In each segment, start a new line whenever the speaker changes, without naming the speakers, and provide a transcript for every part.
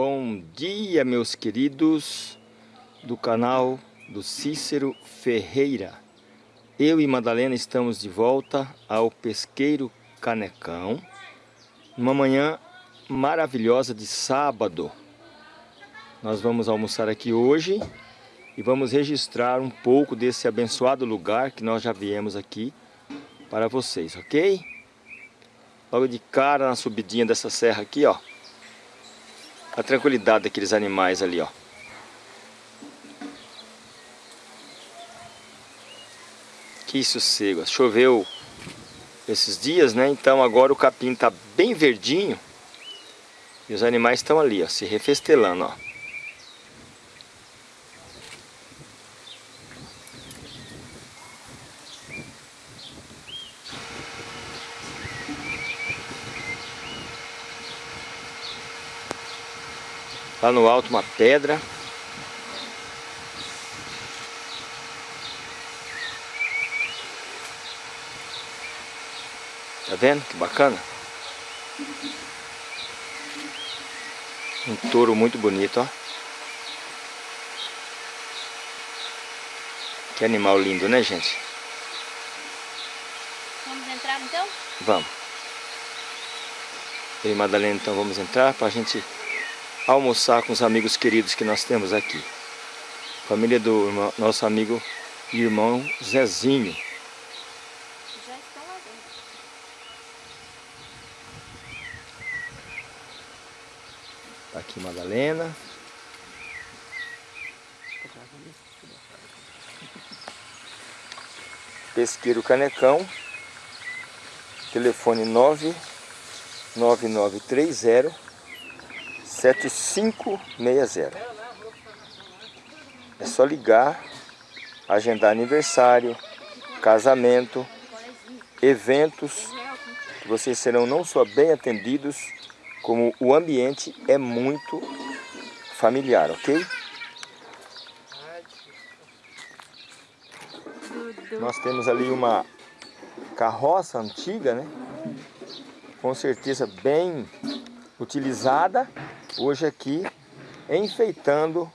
Bom dia, meus queridos do canal do Cícero Ferreira. Eu e Madalena estamos de volta ao Pesqueiro Canecão, numa manhã maravilhosa de sábado. Nós vamos almoçar aqui hoje e vamos registrar um pouco desse abençoado lugar que nós já viemos aqui para vocês, ok? Logo de cara na subidinha dessa serra aqui, ó a tranquilidade daqueles animais ali, ó. Que sossego. Choveu esses dias, né? Então agora o capim tá bem verdinho. E os animais estão ali, ó, se refestelando, ó. Lá no alto uma pedra. Tá vendo que bacana? Um touro muito bonito, ó. Que animal lindo, né, gente?
Vamos entrar então?
Vamos. Eu e Madalena então vamos entrar para a gente almoçar com os amigos queridos que nós temos aqui. Família do irmão, nosso amigo e irmão Zezinho.
Já estão lá dentro.
Tá aqui Madalena. Pesqueiro Canecão. Telefone 99930 7560. É só ligar, agendar aniversário, casamento, eventos, que vocês serão não só bem atendidos, como o ambiente é muito familiar, ok? Nós temos ali uma carroça antiga, né? Com certeza bem utilizada hoje aqui enfeitando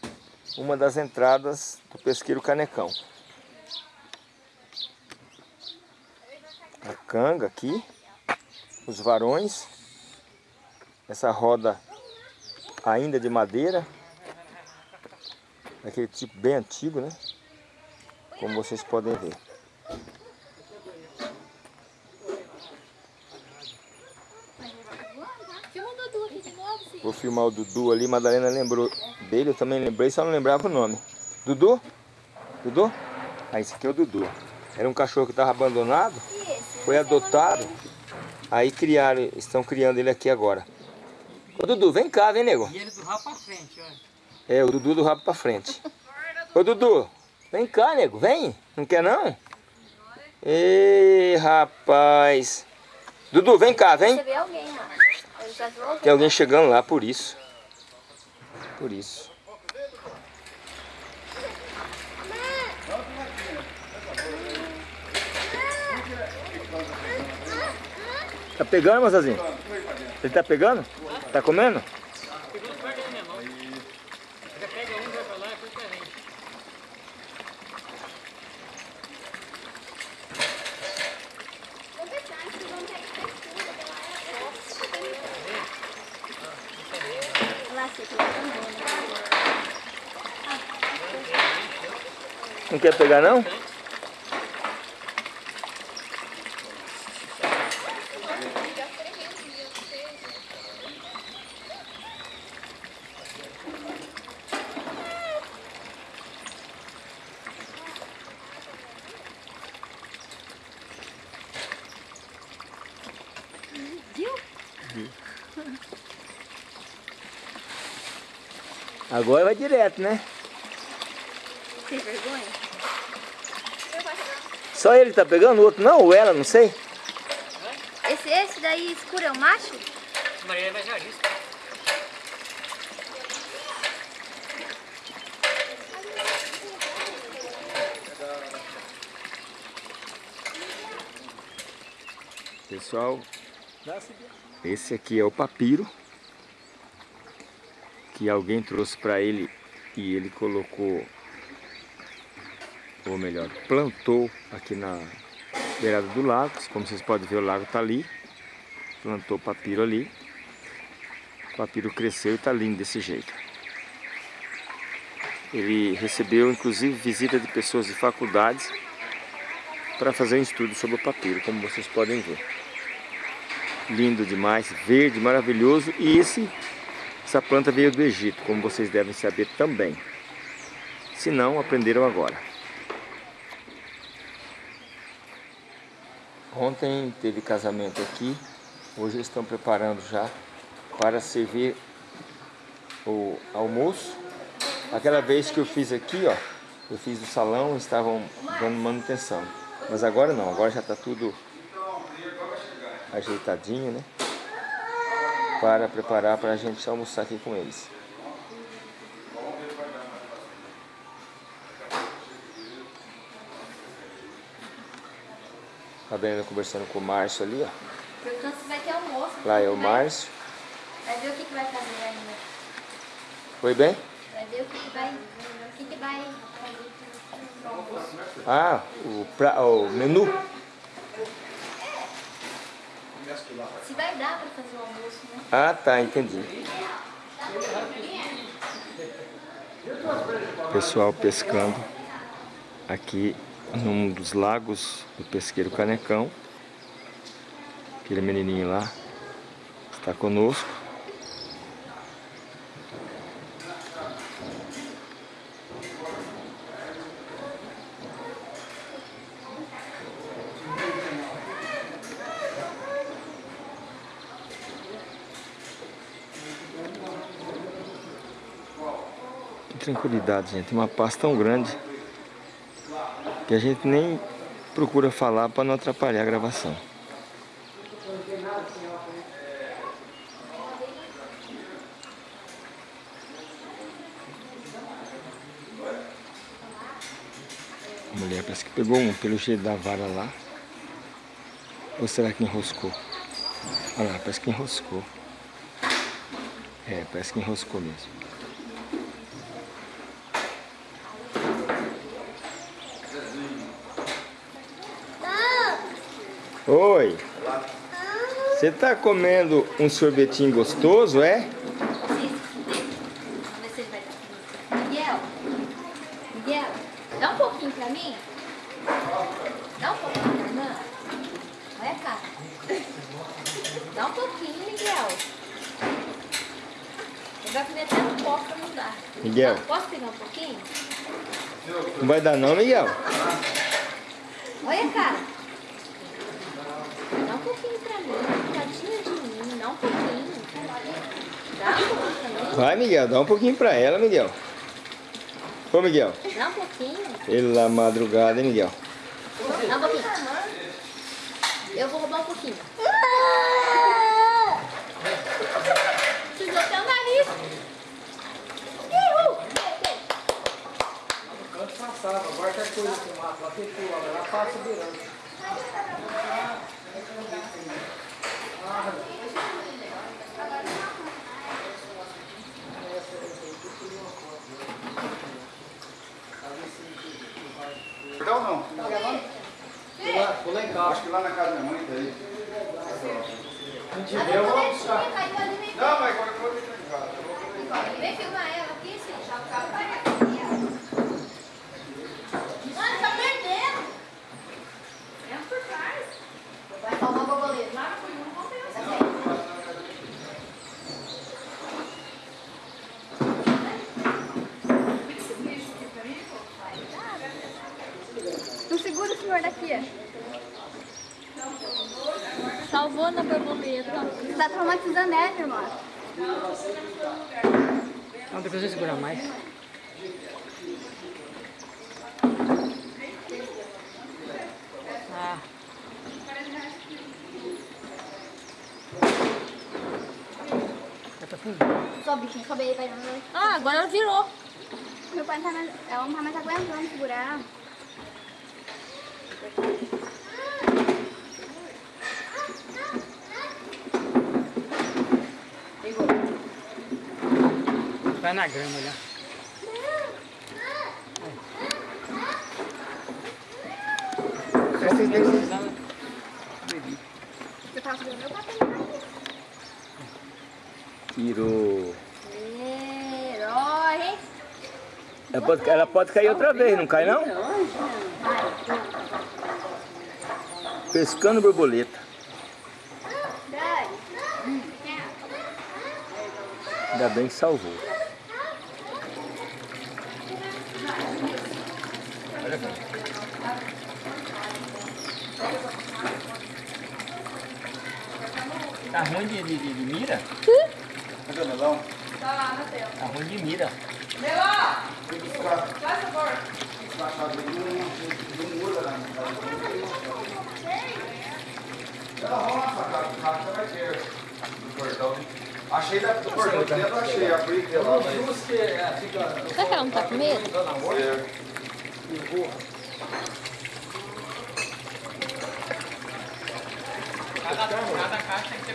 uma das entradas do pesqueiro Canecão. A canga aqui, os varões, essa roda ainda de madeira, daquele tipo bem antigo, né? Como vocês podem ver. Vou filmar o Dudu ali, Madalena lembrou dele, eu também lembrei, só não lembrava o nome. Dudu? Dudu? Ah, esse aqui é o Dudu. Era um cachorro que estava abandonado, foi adotado, aí criaram, estão criando ele aqui agora. Ô Dudu, vem cá, vem nego.
E ele do rabo pra frente, olha.
É, o Dudu do rabo pra frente. Ô Dudu, vem cá, nego, vem. Não quer não? Ei, rapaz. Dudu, vem cá, vem.
Você vê alguém.
Tem alguém chegando lá, por isso. Por isso. Tá pegando, moçazinho? Ele tá pegando? Tá comendo? Não quer pegar não? Agora vai direto, né?
Tem vergonha?
Só ele tá pegando, o outro não? Ou ela, não sei?
Esse, esse daí escuro é o macho?
Maria Evangelista.
Pessoal, esse aqui é o papiro. Que alguém trouxe para ele e ele colocou, ou melhor, plantou aqui na beirada do lago. Como vocês podem ver, o lago está ali. Plantou papiro ali. O papiro cresceu e está lindo desse jeito. Ele recebeu, inclusive, visita de pessoas de faculdades para fazer um estudo sobre o papiro, como vocês podem ver. Lindo demais, verde, maravilhoso. E esse, essa planta veio do Egito, como vocês devem saber também. Se não, aprenderam agora. Ontem teve casamento aqui, hoje estão preparando já para servir o almoço. Aquela vez que eu fiz aqui, ó, eu fiz o salão, estavam dando manutenção. Mas agora não, agora já está tudo ajeitadinho, né? Para preparar para a gente almoçar aqui com eles. A Brenda conversando com o Márcio ali, ó.
Perguntando se vai ter almoço.
Lá é o Márcio.
Vai ver o que, que vai fazer ainda.
Foi bem?
Vai ver o que, que vai. O que, que vai.
Ah, o, pra, o menu.
Se vai dar pra fazer o almoço, né?
Ah, tá, entendi. Pessoal pescando aqui num dos lagos do pesqueiro Canecão. Aquele menininho lá está conosco. Tranquilidade, gente. Uma paz tão grande que a gente nem procura falar para não atrapalhar a gravação. A mulher parece que pegou um pelo jeito da vara lá. Ou será que enroscou? Olha lá, parece que enroscou. É, parece que enroscou mesmo. Oi. Você tá comendo um sorvetinho gostoso, é?
Vamos ver se ele vai dar. Miguel. Miguel, dá um pouquinho pra mim. Dá um pouquinho pra irmã. Olha cara. Dá um pouquinho, Miguel. Ele vai comer até no copo pra não dar.
Miguel.
Posso pegar um pouquinho?
Não vai dar não, Miguel?
Olha a cara. Dá um pouquinho pra mim. Tadinha de mim. Dá um pouquinho. Dá um pouquinho pra mim.
Vai, Miguel, dá um pouquinho pra ela, Miguel. Ô, Miguel.
Dá um pouquinho.
Pela madrugada, hein, Miguel?
Dá um pouquinho. Eu vou roubar um pouquinho. Sujou até o nariz.
Passava, agora tá coisa que mata, pula, ela passa virando.
Então não.
Tá gravando? Vou lá, vou lá em casa.
Acho que lá na casa da minha mãe tá aí.
Se não tiver, eu vou buscar.
Não, mas agora eu vou deixar em casa.
Vem filmar ela aqui, sim. Já o carro vai aqui, ó. Mano, tá perdendo. Entra por trás. Vai salvar o borboleta. Lá foi um, vamos ver. Não daqui. Salvou na borboleta. Você tá traumatizando ela, irmã.
Não, depois eu segurar mais. Ah. Tá.
Só bichinho, sobe aí, vai. Ah, agora ela virou. Meu pai não tá mais, ela não tá mais aguentando segurar.
Pegou. Vai na grama olha.
Vocês têm que-
Você tá subindo meu papel.
Tirou.
Herói.
Ela pode, ela pode cair outra vez, não cai não? Pescando borboleta.
Dani.
Ainda bem que salvou. Tá ruim de, de, de, de mira?
Cadê o melão?
Tá ruim de mira.
Ela rola casa, você vai ter do portão. Achei da, do portão de dentro, achei. Abri pela lá, mas...
Será que ela não tá com medo?
É.
Cada, cada caixa tem que?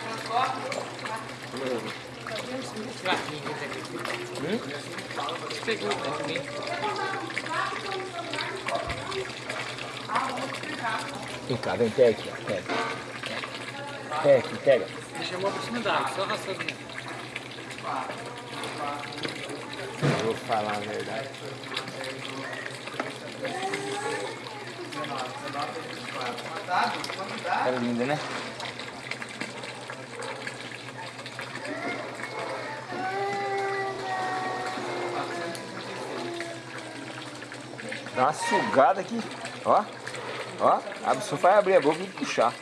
Pratinho, quer dizer, que Pegou, né.
Vem cá, vem, pega aqui, ó, pega. Pega aqui, pega.
Ele chamou água, só raçando mesmo.
Eu vou falar a verdade. Era linda, né? Dá uma sugada aqui, ó. Ó, abre, só vai abrir a boca e puxar.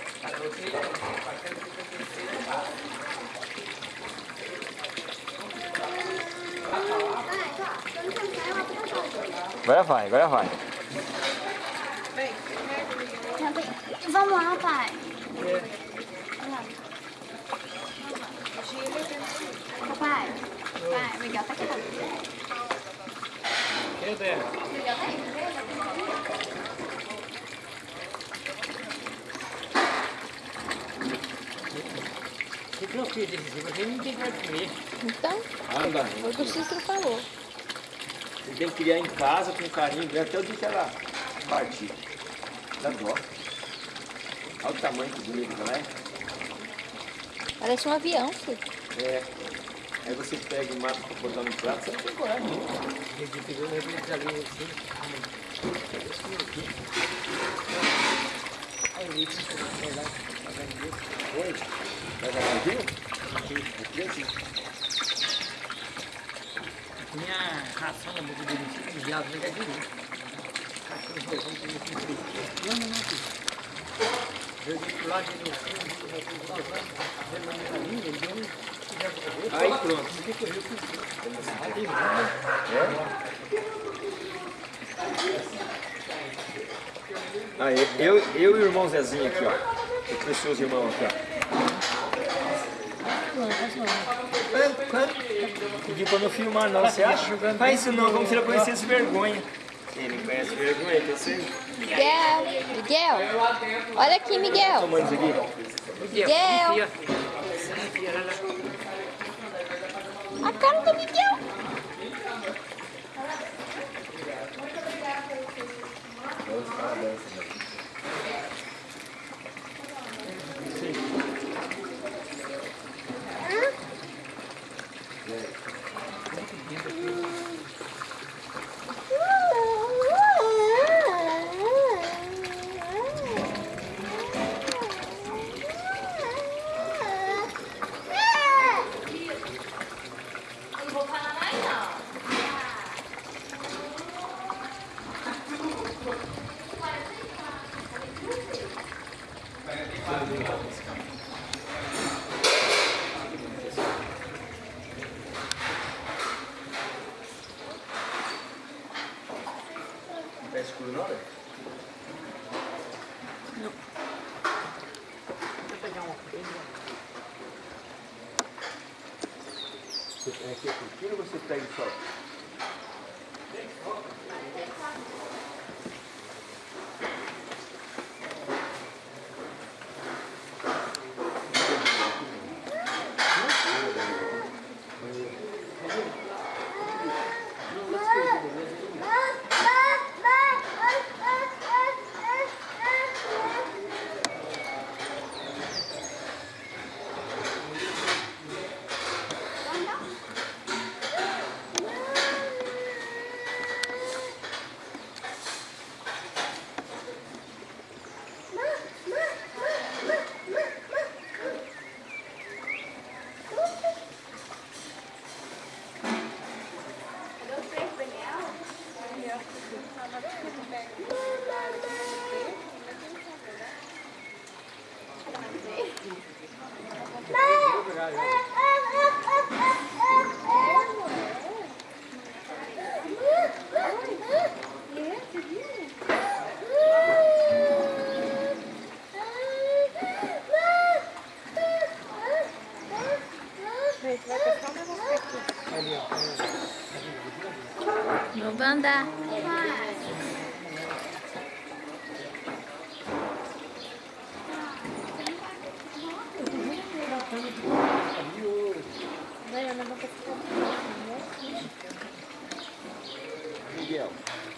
Agora vai, agora vai.
Vamos lá, pai. Papai. Pai, Miguel tá aqui.
Cadê dela?
Miguel tá aí.
Eu fiz jeito? Porque ninguém vai comer.
Então,
Anda,
foi o que o Cícero falou.
Você tem que criar em casa com carinho, né? até o dia que ela partir. Dá dó. Olha o tamanho que bonito que ela é.
Parece um avião, filho.
É. Aí você pega e mata pra botar no prato, você não tem coragem nenhuma.
Ele pegou ele ali assim. Aí ele lá, isso.
Oi. Vai mais Aqui assim.
Minha ração é muito bonitinha, viados não é direito. Cachorro vamos comer com frio. Não, não, não. Eu disse lá, ele.
Aí pronto.
Aí,
eu, eu e o irmão Zezinho aqui, ó. Eu conheci os irmãos aqui, ó. Quando- quando- Pediu pra não filmar não, você acha? Faz isso não, como se ele conhecesse vergonha. Ele conhece vergonha, que eu sei.
Miguel, Miguel. Olha aqui, Miguel.
Tomando isso aqui.
Miguel.
Miguel.
A cara do Miguel.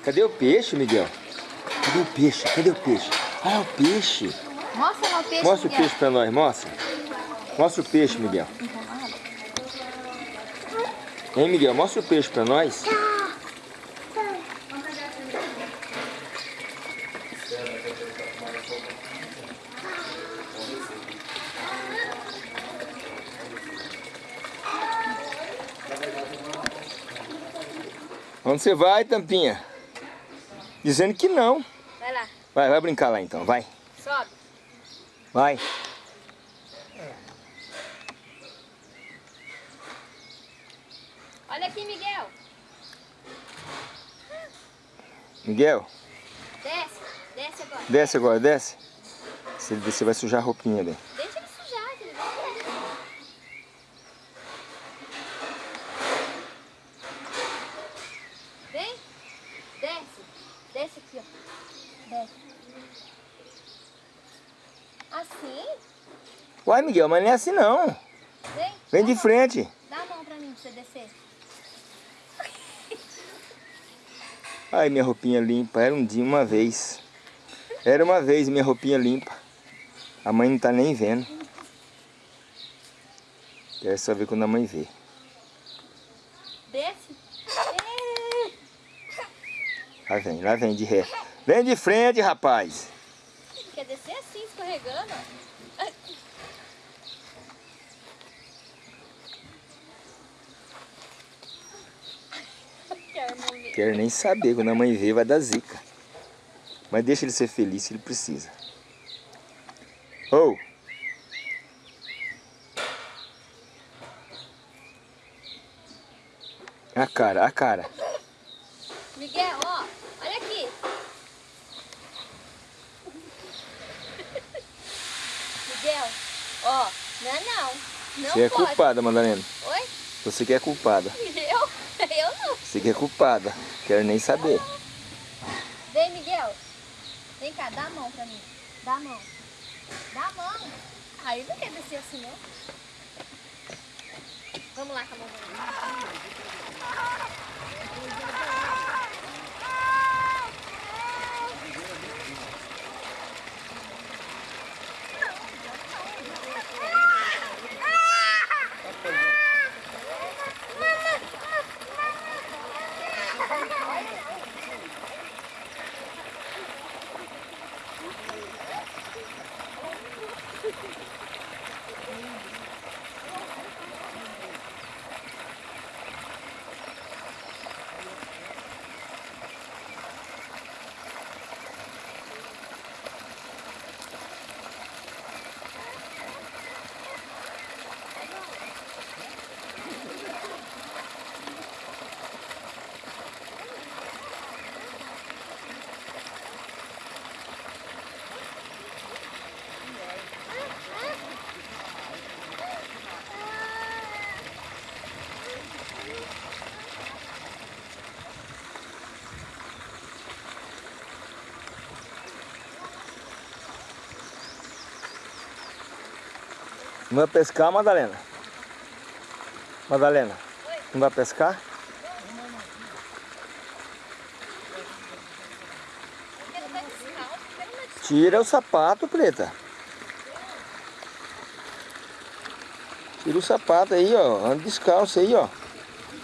Cadê o peixe, Miguel? Cadê o peixe? Cadê o peixe? Ah, o peixe.
Mostra lá o peixe,
Mostra o
Miguel.
peixe pra nós, mostra. Mostra o peixe, Miguel. Hein, Miguel? Mostra o peixe pra nós. Onde você vai, Tampinha? Dizendo que não.
Vai lá,
Vai, vai brincar lá então, vai.
sobe.
Vai.
Olha aqui, Miguel.
Miguel,
Desce, desce agora.
desce agora, desce. Se ele descer, vai sujar a roupinha dele.
Deixa ele sujar, que ele vai descer. Vem, desce, desce aqui, ó. Desce. Assim?
Uai, Miguel, mas não é assim não.
Vem.
Vem de frente.
Dá a mão pra mim pra você descer.
Ai, minha roupinha limpa. Era um dia, uma vez. Era uma vez minha roupinha limpa. A mãe não tá nem vendo. Quero só ver quando a mãe vê.
Desce.
Lá vem, lá vem de ré. Vem de frente, rapaz.
Quer descer assim, escorregando? Quero
nem saber. Quando a mãe vê, vai dar zica. Mas deixa ele ser feliz se ele precisa. Ô! A cara, a cara.
Miguel, ó, olha aqui. Miguel, ó, não é não. Não
Você é
pode.
culpada, Madalena.
Oi?
Você que é culpada. Você que é culpada. Quero nem saber.
Vem, Miguel. Vem cá, dá a mão pra mim. Dá a mão. Dá a mão. Aí não quer descer assim, não. Vamos lá com a mão.
Não vai pescar, Madalena? Madalena, não vai pescar?
Porque não vai descalço.
Tira o sapato, preta. Tira o sapato aí, ó. Anda descalço aí, ó.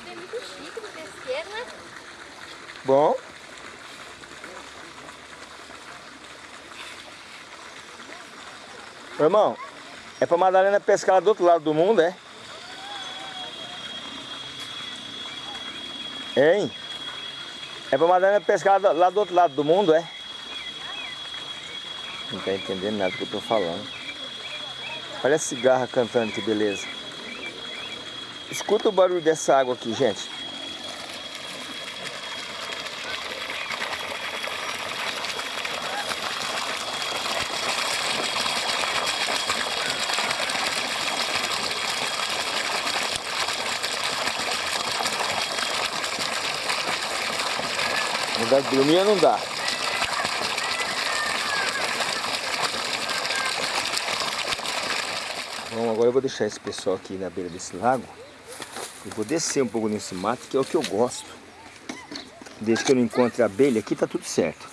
É muito chique do pesqueiro, né?
Bom. Irmão, é pra Madalena pescar lá do outro lado do mundo, é? Hein? É pra Madalena pescar lá do outro lado do mundo, é? Não tá entendendo nada do que eu tô falando. Olha a cigarra cantando, que beleza. Escuta o barulho dessa água aqui, gente. Lugar de não dá. Bom, agora eu vou deixar esse pessoal aqui na beira desse lago. Eu vou descer um pouco nesse mato, que é o que eu gosto. Desde que eu não encontre abelha aqui, tá tudo certo.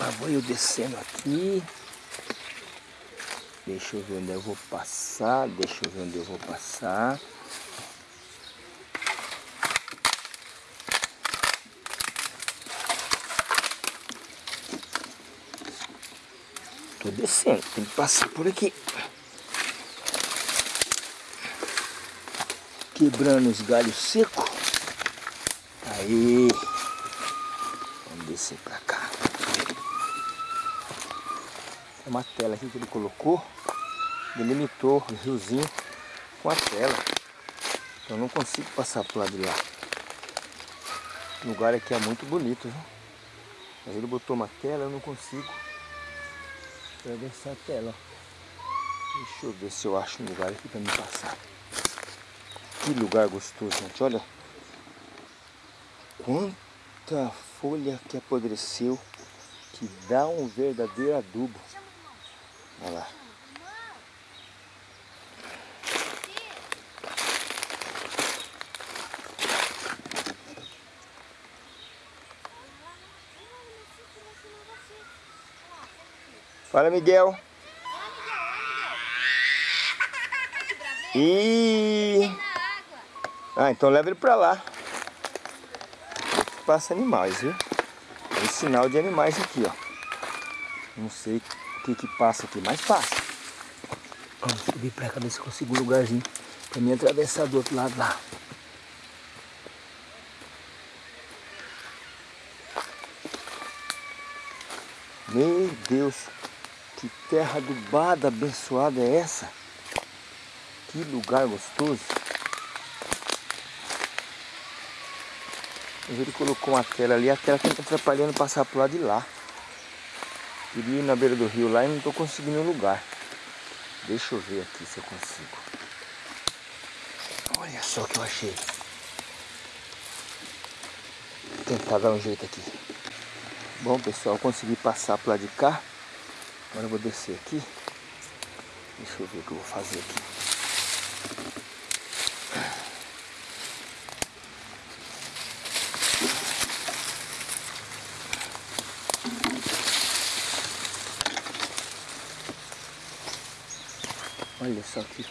Lá vou eu descendo aqui. Deixa eu ver onde eu vou passar. Deixa eu ver onde eu vou passar. Tô descendo, tem que passar por aqui. Quebrando os galhos secos. Aí. Vamos descer pra cá. Tem uma tela aqui que ele colocou. Delimitou o riozinho com a tela. Então eu não consigo passar pro lado de lá. O lugar aqui é muito bonito, viu? Mas ele botou uma tela, eu não consigo atravessar a tela. Deixa eu ver se eu acho um lugar aqui para me passar. Que lugar gostoso, gente. Olha quanta folha que apodreceu, que dá um verdadeiro adubo. Olha lá. Fala, Miguel. E Ah, então leva ele pra lá. Passa animais, viu? Tem sinal de animais aqui, ó. Não sei o que que passa aqui, mas passa. Vamos subir pra cá, ver se consigo um lugarzinho pra mim atravessar do outro lado lá. Meu Deus, que terra adubada, abençoada é essa? Que lugar gostoso. Ele colocou uma tela ali, a tela está atrapalhando passar pro lado de lá. Queria ir na beira do rio lá e não estou conseguindo um lugar. Deixa eu ver aqui se eu consigo. Olha só o que eu achei. Vou tentar dar um jeito aqui. Bom pessoal, consegui passar pro lado de cá. Agora eu vou descer aqui. Deixa eu ver o que eu vou fazer aqui. Olha só aqui.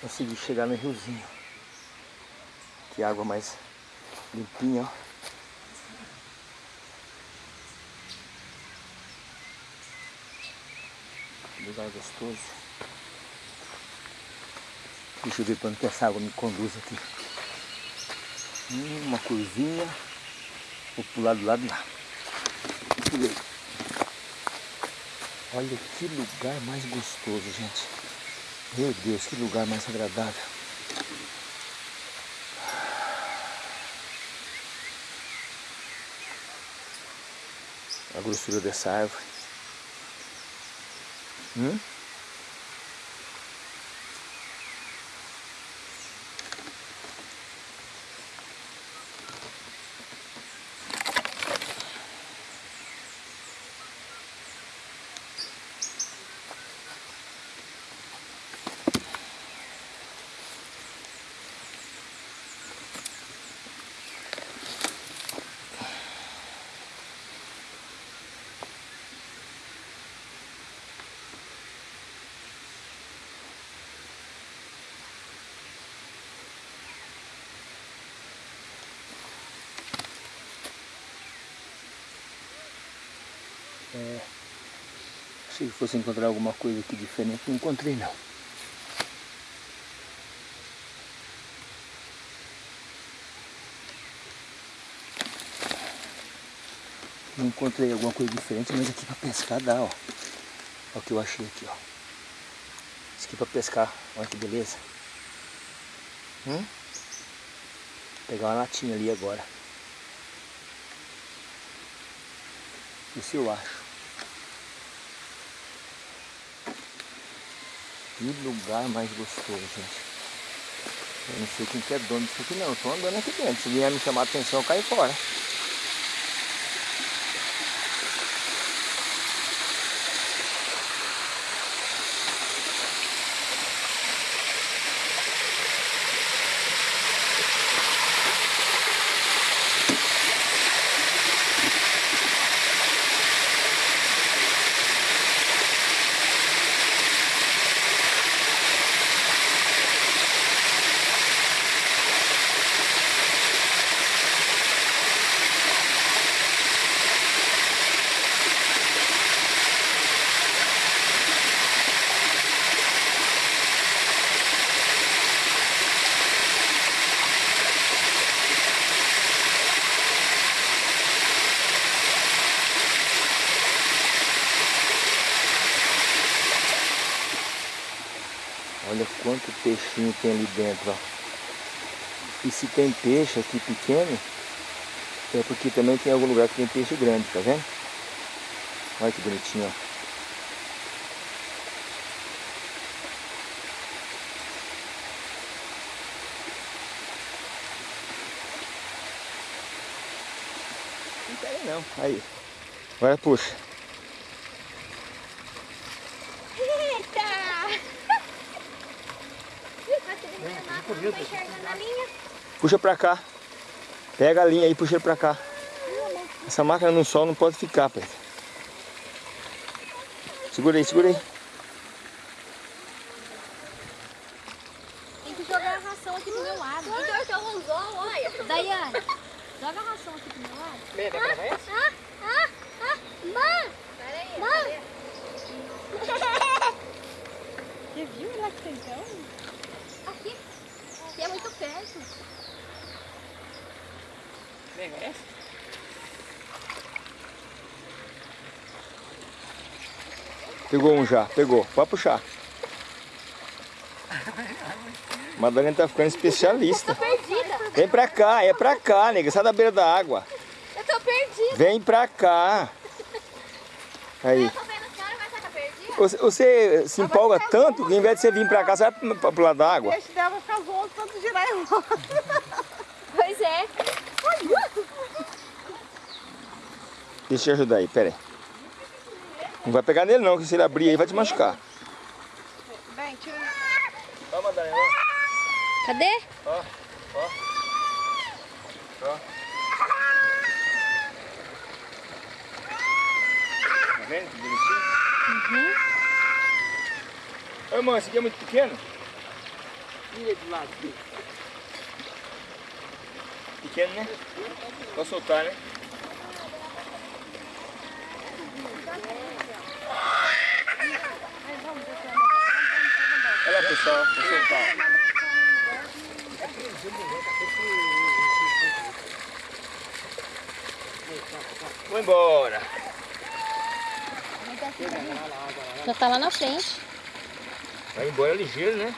Consegui chegar no riozinho. Que água mais limpinha, ó. Lugar gostoso. Deixa eu ver para onde que essa água me conduz aqui. Hum, uma curvinha. Vou pular do lado lá. Pulei. Olha que lugar mais gostoso, gente. Meu Deus, que lugar mais agradável. A grossura dessa árvore. Hum? É, que fosse encontrar alguma coisa aqui diferente, não encontrei não. Não encontrei alguma coisa diferente, mas aqui para pescar dá, ó. Olha o que eu achei aqui, ó. Isso aqui para pescar, olha que beleza. Hum? Vou pegar uma latinha ali agora. Isso eu acho. Que lugar mais gostoso, gente. Eu não sei quem que é dono disso aqui não. Eu tô andando aqui dentro. Se vier me chamar a atenção, eu caio fora. Olha quanto peixinho tem ali dentro, ó. E se tem peixe aqui pequeno, é porque também tem algum lugar que tem peixe grande, tá vendo? Olha que bonitinho, ó. Não não. Aí. Agora puxa. Puxa pra cá. Pega a linha aí e puxa ele pra cá. Essa máquina no sol não pode ficar, pai. Segura aí, segura aí.
Tem que jogar a ração aqui do meu lado. Então eu usou, olha. Daiane, joga a ração aqui do meu lado.
Bem, vai gravar essa?
Ah, ah, ah, mãe!
Peraí,
Mãe!
Você viu ela que então?
Aqui. Aqui é muito perto.
Bem, vai essa?
Pegou um já, pegou. Pode puxar. Madalena tá ficando especialista.
Perdida.
Vem pra cá, é pra cá, nega. Sai da beira da água.
Eu tô perdida.
Vem pra cá. Aí.
Eu tô vendo a senhora, mas tá perdida?
Você, você se empolga tanto que ao invés de você vir pra cá, você vai pra- pro lado da
O
água.
peixe dela vai ficar voando tanto girar em volta.
Pois é.
Deixa eu ajudar aí, pera aí. Não vai pegar nele não, que se ele abrir aí vai te machucar.
Bem, tira.
Ó, Madalena,
Cadê?
ó. Ó. Ó. Tá vendo que bonitinho?
Uhum.
Ô, irmão, esse aqui é muito pequeno?
Tira de lado. aqui.
Pequeno, né? Vou soltar, né? Olha lá, pessoal, vou soltar. Vou embora.
Já tá lá na frente.
Vai embora ligeiro, né?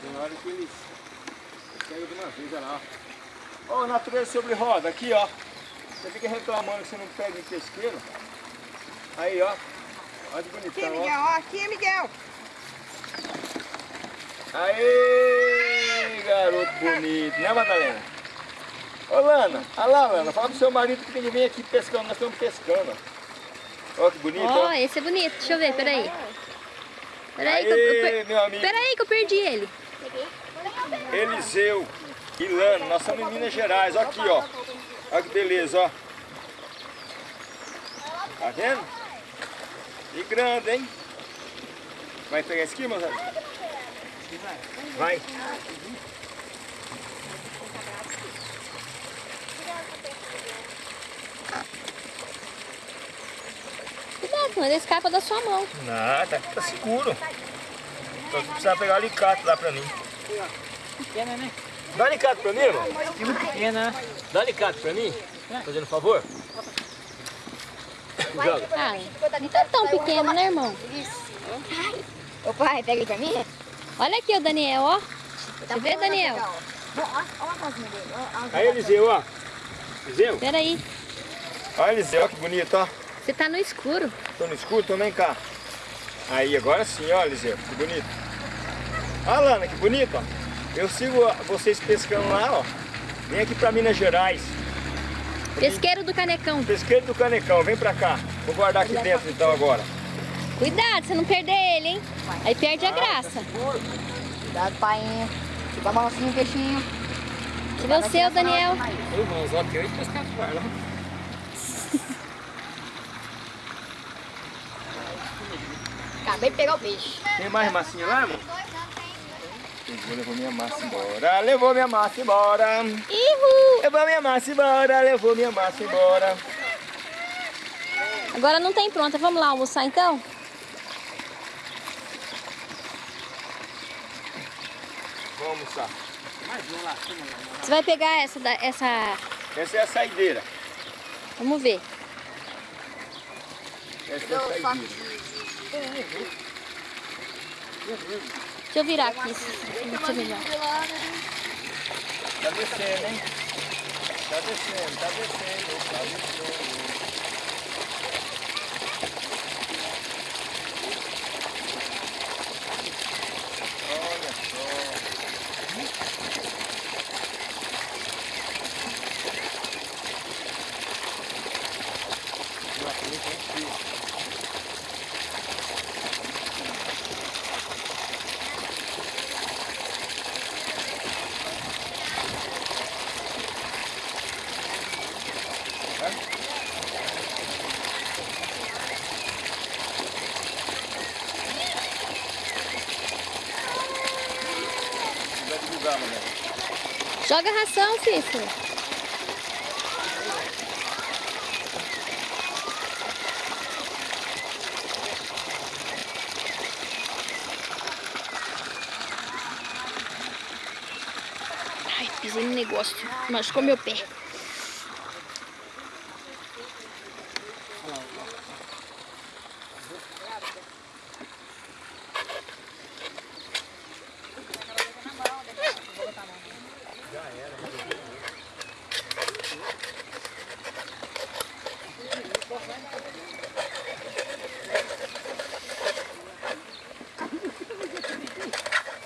Tem hora que eles pegam de uma vez, olha lá. Ó, Ô, natureza sobre roda, aqui ó. Você fica reclamando que você não pega em pesqueiro. Aí ó. Olha que
Aqui,
bonitão, ó.
Miguel, ó. Aqui, Miguel.
Aê, garoto bonito, né Madalena? Ô Lana, olha lá Lana, fala pro seu marido que tem que vir aqui pescando, nós estamos pescando. ó. Ó que bonito,
Ó,
ó.
esse é bonito. Deixa eu ver, peraí. Peraí que eu, eu,
Aê,
per-
meu amigo.
peraí que eu perdi ele.
Eliseu Lana, nós estamos em Minas Gerais, ó aqui ó. Olha que beleza, ó. Tá vendo? E grande, hein? Vai pegar esse aqui, meus amigos? Vai.
Cuidado, senão ele escapa da sua mão.
Nada, tá seguro. Só que precisa pegar o alicate lá pra mim.
Pequena, né?
Dá alicate pra mim, irmão.
Pequena.
Dá alicate pra mim, fazendo favor. Joga.
Ah, não tá tão pequeno, né, irmão?
Ô pai, pega ele pra mim.
Olha aqui o Daniel, ó.
Tá
Você vê, Daniel?
Olha a casinha dele.
Aí, Eliseu, ó. Eliseu?
Peraí,
Olha, Eliseu, ó, que bonito, ó.
você tá no escuro.
Tô no escuro, então vem cá. Aí, agora sim, ó, Eliseu, que bonito. Olha, Lana, que bonito, ó. Eu sigo vocês pescando lá, ó. Vem aqui pra Minas Gerais.
Pesqueiro do Canecão.
Pesqueiro do Canecão, vem pra cá. Vou guardar aqui dentro então agora.
Cuidado, você não perder ele, hein? Aí perde a graça.
Cuidado, painho. Fica balancinho o peixinho.
Se você, o Daniel.
Ô, irmãos, ó, que eu ia pescar fora, lá.
Acabei de pegar o peixe.
Tem mais massinha lá, irmão? Pegou, levou minha massa embora. Levou minha massa embora.
Ihu!
Levou minha massa embora. Levou minha massa embora.
Agora não tem pronta. Vamos lá almoçar então?
Vamos almoçar.
Você vai pegar essa, da- essa...
Essa é a saideira.
Vamos ver.
Essa é a saideira.
Deixa eu virar aqui. Deixa eu melhor.
Tá descendo, hein? Tá descendo, tá descendo, tá descendo. Olha só. Vai divulgar, mané.
Joga ração, Cícero. Ai, pisei no negócio. Machucou meu pé.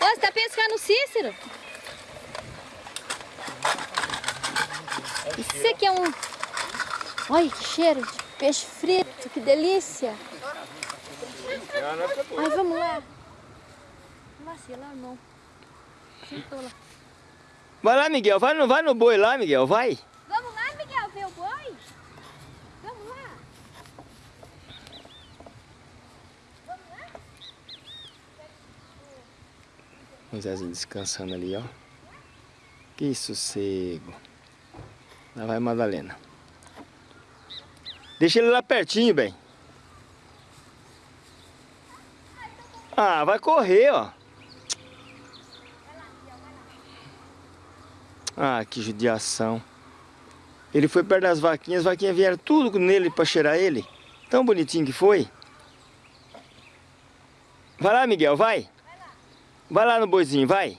Ô, você tá pescando o Cícero? Isso aqui é um... Olha que cheiro de peixe frito, que delícia. Ai, vamos lá. Vacila, irmão. Lá.
Vai lá, Miguel. Vai no, vai no boi lá, Miguel. Vai.
Vamos lá, Miguel, ver o boi? Vamos lá.
O Zezinho descansando ali, ó. Que sossego. Lá vai Madalena. Deixa ele lá pertinho, bem. Ah, vai correr, ó. Ah, que judiação. Ele foi perto das vaquinhas, as vaquinhas vieram tudo nele pra cheirar ele. Tão bonitinho que foi. Vai lá, Miguel, vai. Vai lá no boizinho, vai.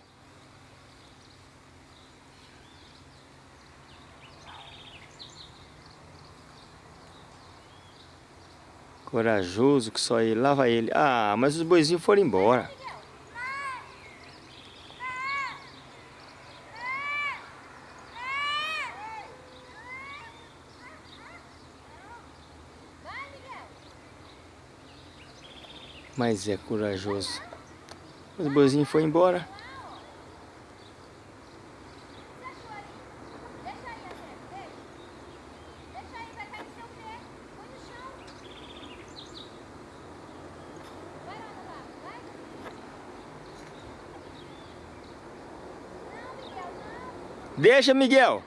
Corajoso que só ele. Lá vai ele. Ah, mas os boizinhos foram embora. Mas é corajoso. Os boizinhos foram embora. Deixa, Miguel.